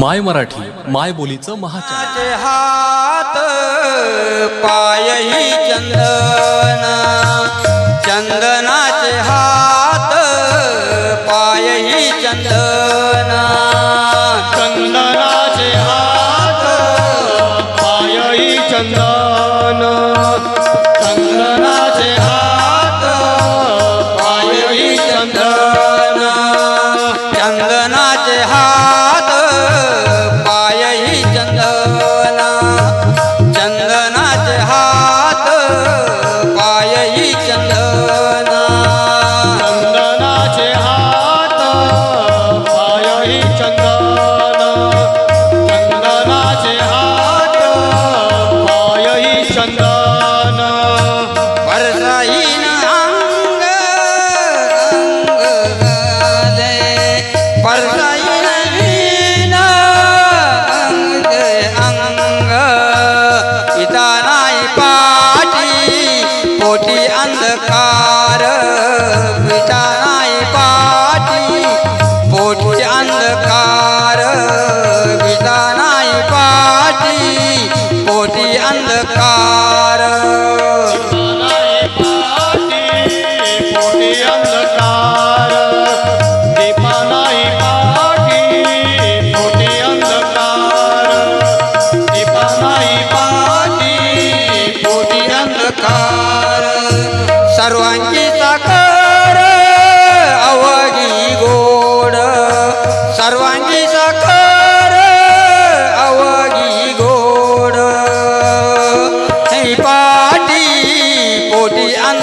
माय मराठी माय बोलीचं महाचे हात पायही चंदना चंदनाचे हात पायही चंदना. चंदनाचे हात पायही चंदन चंदनाचे हात पायही चंदन. चंदनाचे हात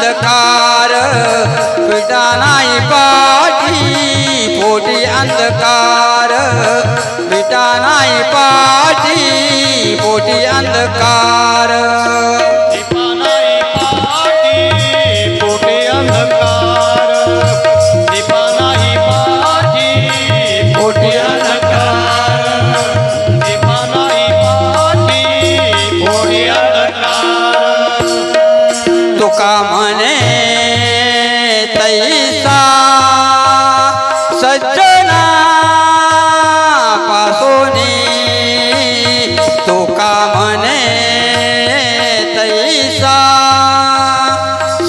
अंधकार पिटा नाही पाठी पोटी अंधकार. पिटा नाही पाठी पोटी अंधकार. काम